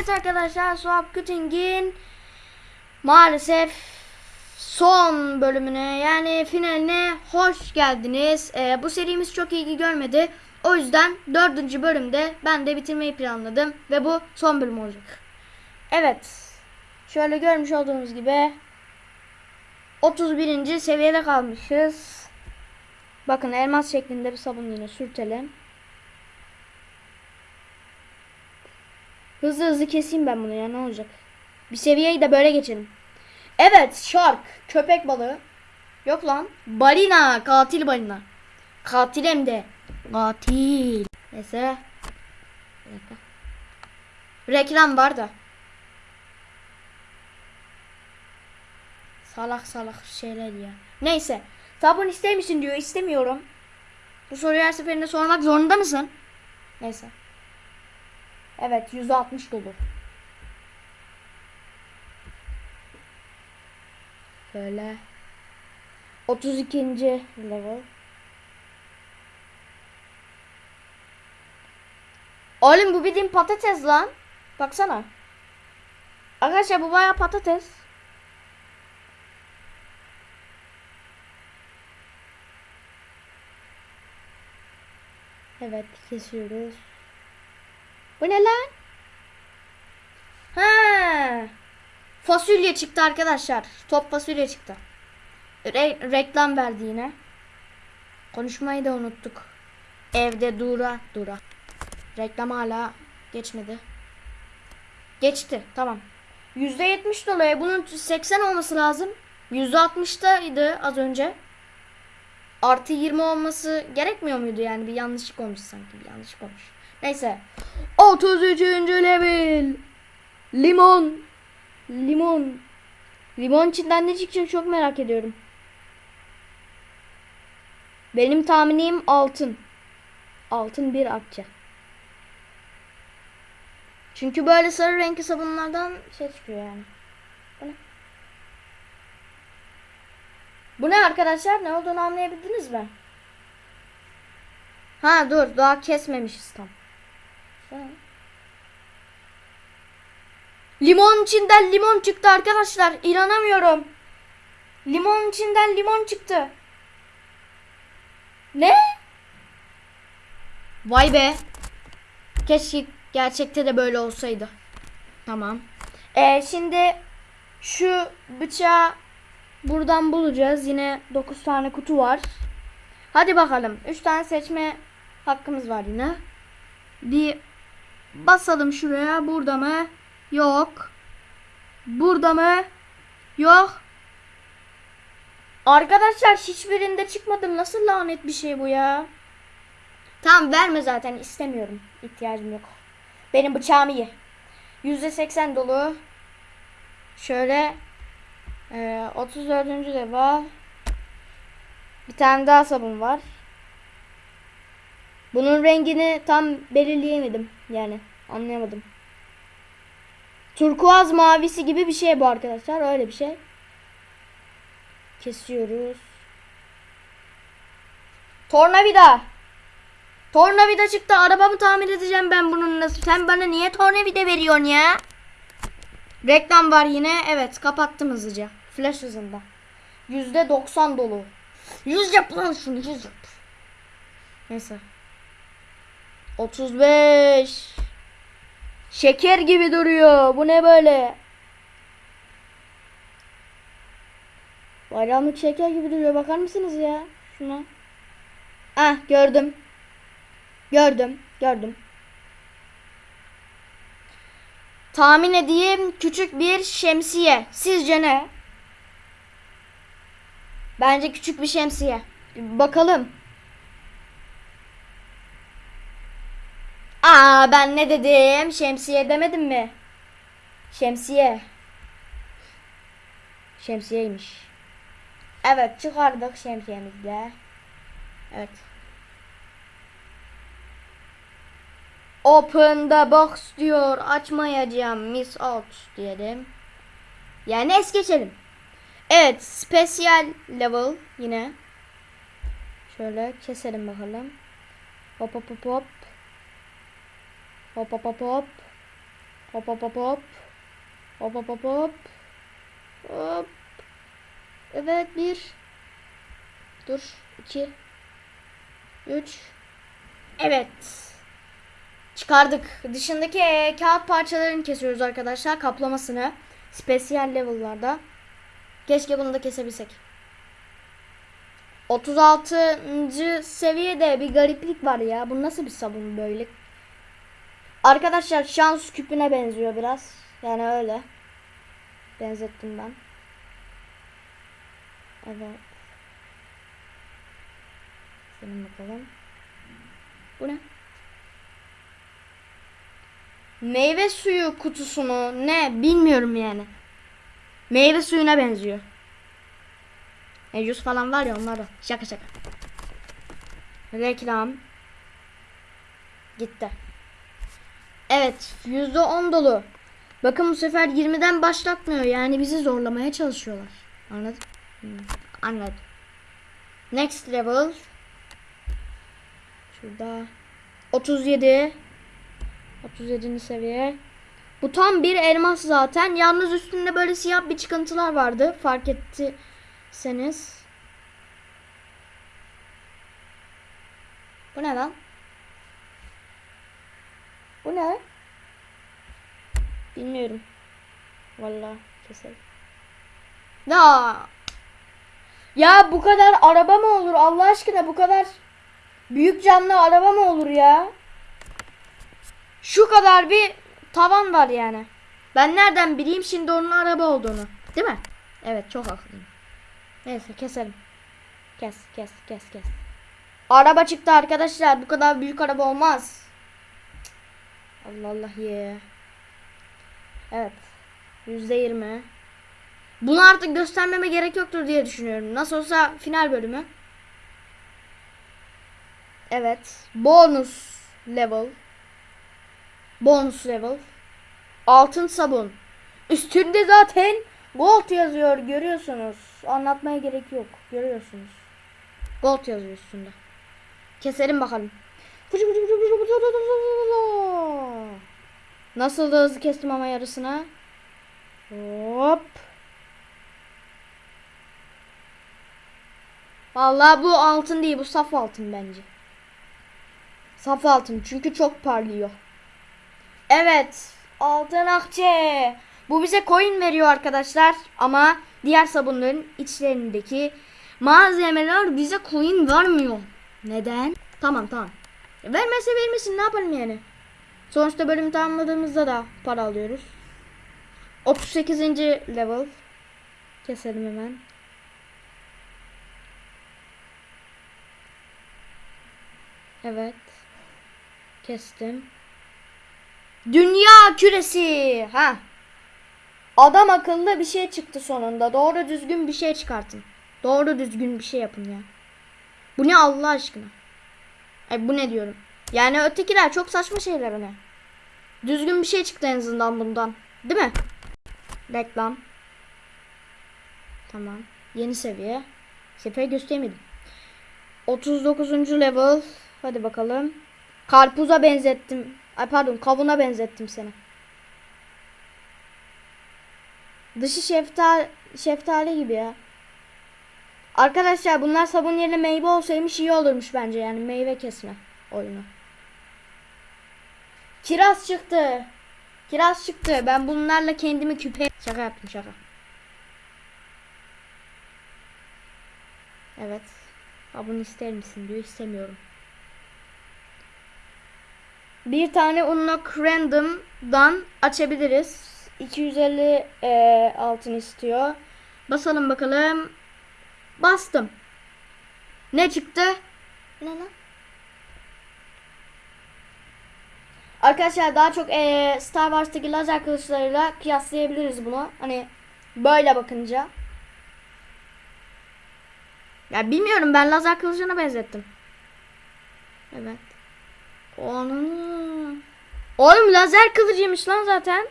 Evet arkadaşlar Swap Cutting'in maalesef son bölümüne yani finaline hoş geldiniz. Ee, bu serimiz çok ilgi görmedi. O yüzden dördüncü bölümde ben de bitirmeyi planladım ve bu son bölüm olacak. Evet. Şöyle görmüş olduğunuz gibi 31. seviyede kalmışız. Bakın elmas şeklinde bir sabun yine sürtelim. Hızlı hızlı keseyim ben bunu ya ne olacak. Bir seviyeyi de böyle geçelim. Evet shark köpek balığı. Yok lan. Balina katil balina. Katil hem de. Katil. Neyse. Reklam var da. Salak salak şeyler ya. Neyse. Sabun ister misin diyor. İstemiyorum. Bu soruyu her seferinde sormak zorunda mısın? Neyse. Evet 160 dolu. Böyle. 32. level. Oğlum bu bildiğin patates lan. Baksana. Arkadaşlar bu bayağı patates. Evet kesiyoruz. Bu ne lan? Ha. Fasulye çıktı arkadaşlar. Top fasulye çıktı. Re- reklam verdi yine. Konuşmayı da unuttuk. Evde dura dura. Reklam hala geçmedi. Geçti. Tamam. %70 dolayı bunun 80 olması lazım. %60'daydı az önce. Artı 20 olması gerekmiyor muydu yani? Bir yanlışlık olmuş sanki. Bir yanlışlık olmuş. Neyse. 33. level. Limon. Limon. Limon içinden ne çıkacak çok merak ediyorum. Benim tahminim altın. Altın bir akçe. Çünkü böyle sarı renkli sabunlardan şey çıkıyor yani. Bu ne? Bu ne arkadaşlar? Ne olduğunu anlayabildiniz mi? Ha dur daha kesmemişiz tam. Limon içinden limon çıktı arkadaşlar. İnanamıyorum. Limon içinden limon çıktı. Ne? Vay be. Keşke gerçekte de böyle olsaydı. Tamam. Ee, şimdi şu bıçağı buradan bulacağız. Yine 9 tane kutu var. Hadi bakalım. 3 tane seçme hakkımız var yine. Bir basalım şuraya. Burada mı? Yok. Burada mı? Yok. Arkadaşlar hiçbirinde çıkmadım. Nasıl lanet bir şey bu ya? Tamam verme zaten istemiyorum. İhtiyacım yok. Benim bıçağım iyi. %80 dolu. Şöyle e, 34. defa bir tane daha sabun var. Bunun rengini tam belirleyemedim. Yani anlayamadım. Turkuaz mavisi gibi bir şey bu arkadaşlar. Öyle bir şey. Kesiyoruz. Tornavida. Tornavida çıktı. Arabamı tamir edeceğim ben bunun nasıl. Sen bana niye tornavida veriyorsun ya? Reklam var yine. Evet kapattım hızlıca. Flash hızında. Yüzde doksan dolu. Yüz yap lan şunu yüz yap. Neyse. 35. Şeker gibi duruyor. Bu ne böyle? Bayramlık şeker gibi duruyor. Bakar mısınız ya? Şuna. Ah gördüm. Gördüm. Gördüm. Tahmin edeyim küçük bir şemsiye. Sizce ne? Bence küçük bir şemsiye. Bakalım. Aa ben ne dedim? Şemsiye demedim mi? Şemsiye. Şemsiyeymiş. Evet çıkardık şemsiyemizle. Evet. Open the box diyor. Açmayacağım. Miss out diyelim. Yani es geçelim. Evet. Special level yine. Şöyle keselim bakalım. Hop hop hop hop. Hop hop hop hop. Hop hop hop hop. Hop hop hop hop. Hop. Evet bir. Dur. iki. Üç. Evet. Çıkardık. Dışındaki kağıt parçalarını kesiyoruz arkadaşlar. Kaplamasını. Spesiyel level'larda. Keşke bunu da kesebilsek. 36. seviyede bir gariplik var ya. Bu nasıl bir sabun böyle? Arkadaşlar şans küpüne benziyor biraz. Yani öyle. Benzettim ben. Evet. Senin bakalım. Bu ne? Meyve suyu kutusu mu? Ne? Bilmiyorum yani. Meyve suyuna benziyor. E, yüz falan var ya onlar da. Şaka şaka. Reklam. Gitti. Evet. Yüzde on dolu. Bakın bu sefer 20'den başlatmıyor. Yani bizi zorlamaya çalışıyorlar. Anladın? Hmm, Anladım. Next level. Şurada. 37. 37. seviye. Bu tam bir elmas zaten. Yalnız üstünde böyle siyah bir çıkıntılar vardı. Fark ettiyseniz. Bu ne lan? Bu ne? Bilmiyorum. Vallahi keselim. Ya. Ya bu kadar araba mı olur Allah aşkına bu kadar büyük camlı araba mı olur ya? Şu kadar bir tavan var yani. Ben nereden bileyim şimdi onun araba olduğunu. Değil mi? Evet çok haklıyım. Neyse keselim. Kes kes kes kes. Araba çıktı arkadaşlar. Bu kadar büyük araba olmaz. Allah Allah ye. Evet. Yüzde yirmi. Bunu artık göstermeme gerek yoktur diye düşünüyorum. Nasıl olsa final bölümü. Evet. Bonus level. Bonus level. Altın sabun. Üstünde zaten gold yazıyor görüyorsunuz. Anlatmaya gerek yok. Görüyorsunuz. Gold yazıyor üstünde. Keselim bakalım. Nasıl da hızlı kestim ama yarısına. Hop. Vallahi bu altın değil bu saf altın bence. Saf altın çünkü çok parlıyor. Evet. Altın akçe. Bu bize coin veriyor arkadaşlar. Ama diğer sabunların içlerindeki malzemeler bize coin vermiyor. Neden? Tamam tamam. Vermezse vermesin ne yapalım yani. Sonuçta bölümü tamamladığımızda da para alıyoruz. 38. level. Keselim hemen. Evet. Kestim. Dünya küresi. Ha. Adam akıllı bir şey çıktı sonunda. Doğru düzgün bir şey çıkartın. Doğru düzgün bir şey yapın ya. Bu ne Allah aşkına? Ay bu ne diyorum. Yani ötekiler çok saçma şeyler ne? Düzgün bir şey çıktı en azından bundan. Değil mi? Reklam. Tamam. Yeni seviye. Sefer göstermedim. 39. level. Hadi bakalım. Karpuza benzettim. Ay pardon kavuna benzettim seni. Dışı şeftali, şeftali gibi ya. Arkadaşlar bunlar sabun yerine meyve olsaymış iyi olurmuş bence yani meyve kesme oyunu. Kiraz çıktı. Kiraz çıktı. Ben bunlarla kendimi küpe... Şaka yaptım şaka. Evet. Ha bunu ister misin diyor. İstemiyorum. Bir tane unlock random'dan açabiliriz. 250 e, altın istiyor. Basalım bakalım. Bastım. Ne çıktı? Ne lan? Arkadaşlar daha çok e, Star Wars'taki lazer kılıçlarıyla kıyaslayabiliriz bunu. Hani böyle bakınca. Ya bilmiyorum ben lazer kılıcına benzettim. Evet. Onun. Oğlum lazer kılıcıymış lan zaten.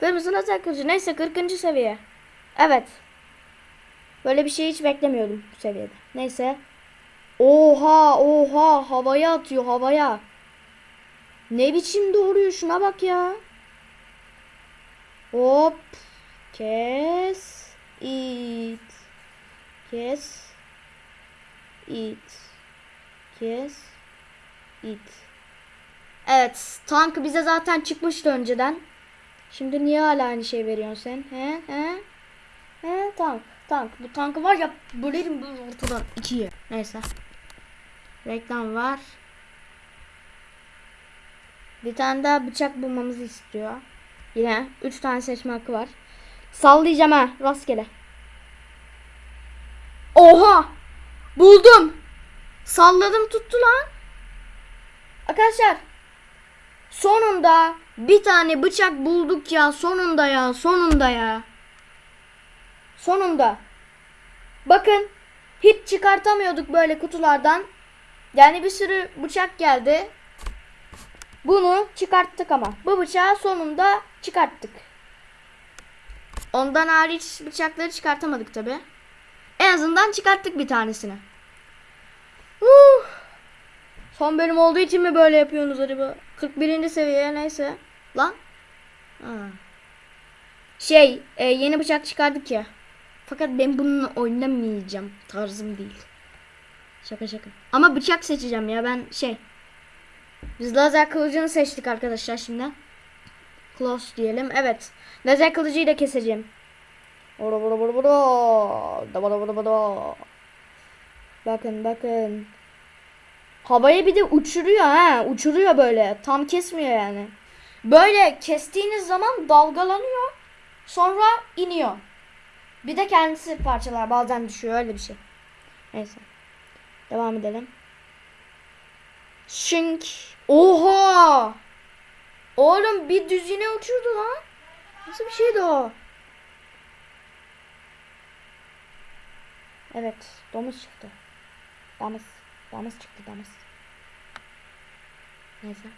Kırmızı lazer kılıcı. Neyse 40. seviye. Evet. Böyle bir şey hiç beklemiyordum bu seviyede. Neyse. Oha oha havaya atıyor havaya. Ne biçim doğruyor şuna bak ya. Hop. Kes. it. Kes. it. Kes. it. Evet. Tank bize zaten çıkmıştı önceden. Şimdi niye hala aynı şey veriyorsun sen? He? He? He? Tank. Tank. Bu tankı var ya bölerim böyle ortadan ikiye. Neyse. Reklam var. Bir tane daha bıçak bulmamızı istiyor. Yine 3 tane seçme hakkı var. Sallayacağım ha rastgele. Oha! Buldum. Salladım tuttu lan. Arkadaşlar sonunda bir tane bıçak bulduk ya sonunda ya sonunda ya. Sonunda. Bakın hiç çıkartamıyorduk böyle kutulardan. Yani bir sürü bıçak geldi. Bunu çıkarttık ama. Bu bıçağı sonunda çıkarttık. Ondan hariç bıçakları çıkartamadık tabi. En azından çıkarttık bir tanesini. Uh. Son bölüm olduğu için mi böyle yapıyorsunuz acaba? 41. seviye neyse. Lan. Ha. Şey e, yeni bıçak çıkardık ya. Fakat ben bununla oynamayacağım. Tarzım değil. Şaka şaka. Ama bıçak seçeceğim ya ben şey. Biz lazer kılıcını seçtik arkadaşlar şimdi. Close diyelim. Evet. Lazer kılıcıyı da keseceğim. Bora bora bora bora. Da bora bora bora. Bakın bakın. Havaya bir de uçuruyor ha. Uçuruyor böyle. Tam kesmiyor yani. Böyle kestiğiniz zaman dalgalanıyor. Sonra iniyor. Bir de kendisi parçalar bazen düşüyor öyle bir şey. Neyse. Devam edelim. Şink. Oha! Oğlum bir düzine uçurdu lan. Nasıl bir şeydi o? Evet, domuz çıktı. Domuz. Domuz çıktı, domuz. Neyse.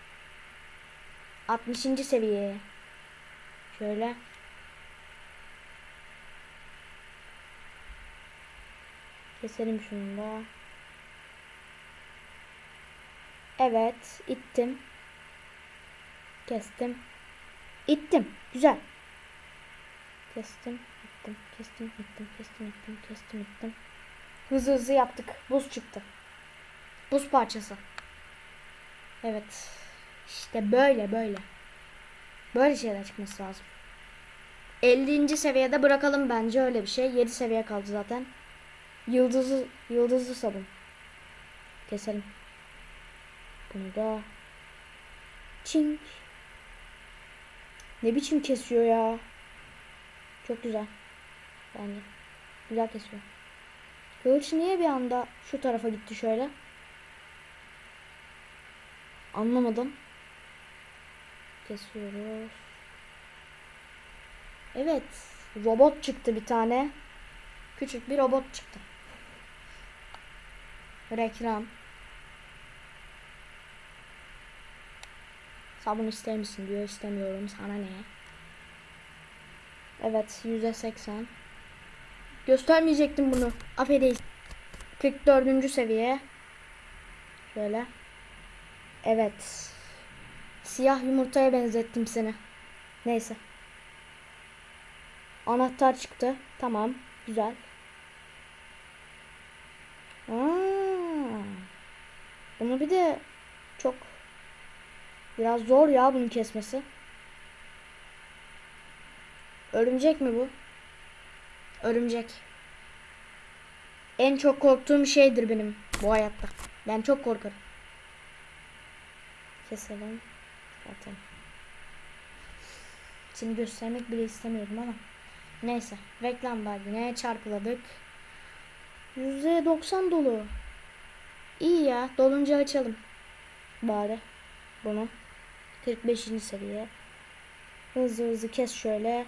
60. seviye. Şöyle. Keselim şunu da. Evet, ittim. Kestim. İttim. Güzel. Kestim, ittim, kestim, ittim, kestim, ittim, kestim, ittim. Hızlı hızlı yaptık. Buz çıktı. Buz parçası. Evet. İşte böyle böyle. Böyle şeyler çıkması lazım. 50. seviyede bırakalım bence öyle bir şey. 7 seviye kaldı zaten. Yıldızlı yıldızlı sabun. Keselim. Bunu da çink. Ne biçim kesiyor ya? Çok güzel. Bence. Güzel kesiyor. Kılıç niye bir anda şu tarafa gitti şöyle? Anlamadım. Kesiyoruz. Evet. Robot çıktı bir tane. Küçük bir robot çıktı. Reklam. Sabun ister misin diyor. istemiyorum. Sana ne? Evet. Yüzde seksen. Göstermeyecektim bunu. Affedeyim. 44. seviye. Şöyle. Evet. Siyah yumurtaya benzettim seni. Neyse. Anahtar çıktı. Tamam. Güzel. Aa, bunu bir de çok biraz zor ya bunun kesmesi. Örümcek mi bu? Örümcek. En çok korktuğum şeydir benim bu hayatta. Ben çok korkarım. Keselim. Zaten. Seni göstermek bile istemiyorum ama. Neyse. Reklam var yine. Çarpıladık. %90 dolu. İyi ya. Dolunca açalım. Bari. Bunu. 45. seviye. Hızlı hızlı kes şöyle.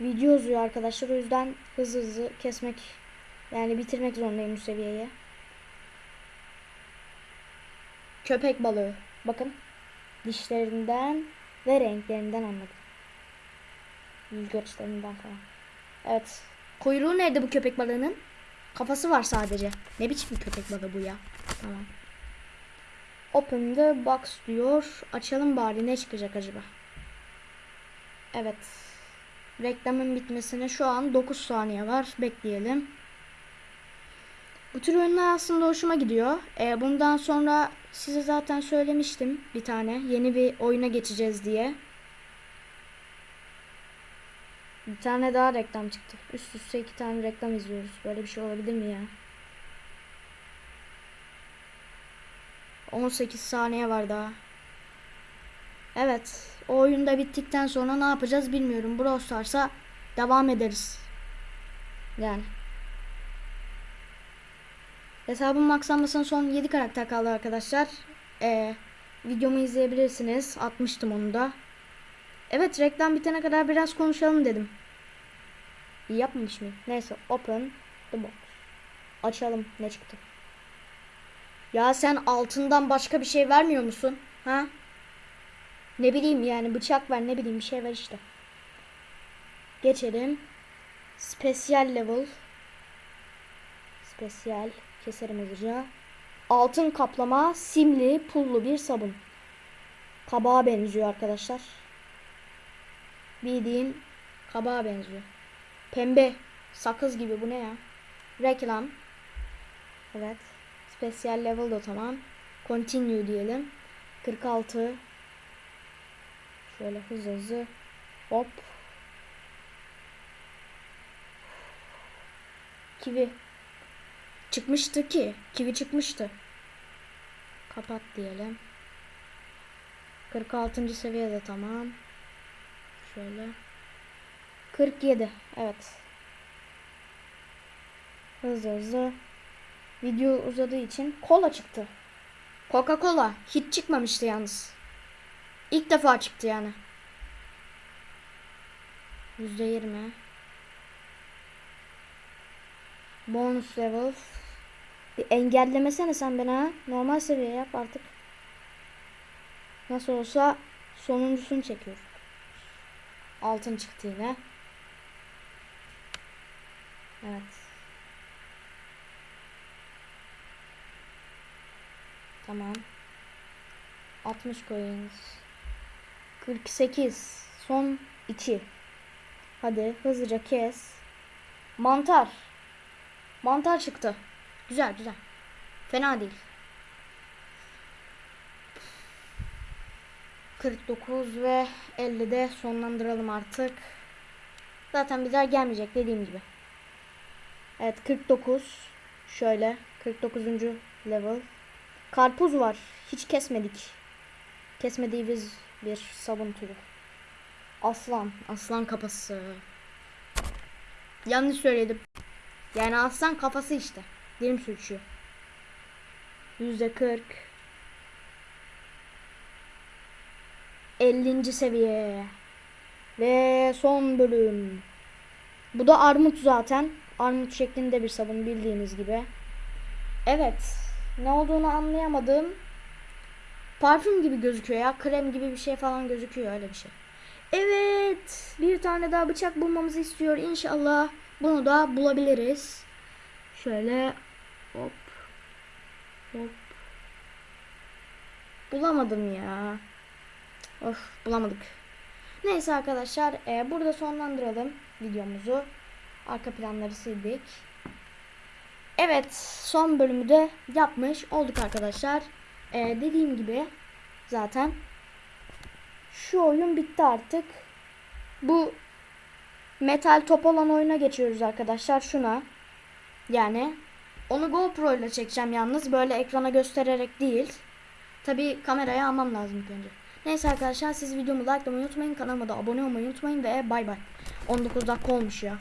Video uzuyor arkadaşlar. O yüzden hızlı hızlı kesmek yani bitirmek zorundayım bu seviyeyi. Köpek balığı. Bakın. Dişlerinden ve renklerinden anladım. Yüz falan. Evet. Kuyruğu nerede bu köpek balığının? Kafası var sadece. Ne biçim bir köpek balığı bu ya? Tamam. Open the box diyor. Açalım bari ne çıkacak acaba? Evet. Reklamın bitmesine şu an 9 saniye var. Bekleyelim. Bu tür oyunlar aslında hoşuma gidiyor. Ee, bundan sonra size zaten söylemiştim bir tane. Yeni bir oyuna geçeceğiz diye. Bir tane daha reklam çıktı. Üst üste iki tane reklam izliyoruz. Böyle bir şey olabilir mi ya? 18 saniye var daha. Evet. O oyunda bittikten sonra ne yapacağız bilmiyorum. Brawl Stars'a devam ederiz. Yani. Hesabın maksamasının son 7 karakter kaldı arkadaşlar. Ee, videomu izleyebilirsiniz. Atmıştım onu da. Evet reklam bitene kadar biraz konuşalım dedim. İyi yapmamış mıyım? Neyse open the box. Açalım ne çıktı. Ya sen altından başka bir şey vermiyor musun? Ha? Ne bileyim yani bıçak var ne bileyim bir şey var işte. Geçelim. Spesyal level. Spesyal. Keserim hızlıca. Altın kaplama simli pullu bir sabun. Kabağa benziyor arkadaşlar. Bildiğin kabağa benziyor. Pembe. Sakız gibi bu ne ya? Reklam. Evet. Spesyal level da tamam. Continue diyelim. 46. Şöyle hızlı hızlı. Hop. Kivi. Çıkmıştı ki. Kivi çıkmıştı. Kapat diyelim. 46. seviyede tamam. Şöyle. 47. Evet. Hızlı hızlı. Video uzadığı için kola çıktı. Coca-Cola hiç çıkmamıştı yalnız. İlk defa çıktı yani. Yüzde yirmi. Bonus level. Bir engellemesene sen beni ha. Normal seviye yap artık. Nasıl olsa sonuncusunu çekiyoruz. Altın çıktı yine. Evet. Tamam. 60 coins. 48. Son 2. Hadi hızlıca kes. Mantar. Mantar çıktı. Güzel güzel. Fena değil. 49 ve 50'de sonlandıralım artık. Zaten bizler gelmeyecek dediğim gibi. Evet 49. Şöyle 49. level. Karpuz var. Hiç kesmedik. Kesmediğimiz bir sabun türü. Aslan. Aslan kafası. Yanlış söyledim. Yani aslan kafası işte. Dilim sürçüyor. Yüzde kırk. 50. seviye. Ve son bölüm. Bu da armut zaten. Armut şeklinde bir sabun bildiğiniz gibi. Evet. Ne olduğunu anlayamadım. Parfüm gibi gözüküyor ya. Krem gibi bir şey falan gözüküyor öyle bir şey. Evet. Bir tane daha bıçak bulmamızı istiyor. İnşallah bunu da bulabiliriz. Şöyle hop hop. Bulamadım ya. Of bulamadık. Neyse arkadaşlar e, burada sonlandıralım videomuzu. Arka planları sildik. Evet son bölümü de yapmış olduk arkadaşlar. E, dediğim gibi zaten şu oyun bitti artık. Bu metal top olan oyuna geçiyoruz arkadaşlar. Şuna. Yani onu GoPro ile çekeceğim yalnız. Böyle ekrana göstererek değil. Tabi kameraya almam lazım önce. Neyse arkadaşlar siz videomu likelamayı unutmayın. Kanalıma da abone olmayı unutmayın ve bay bay. 19 dakika olmuş ya.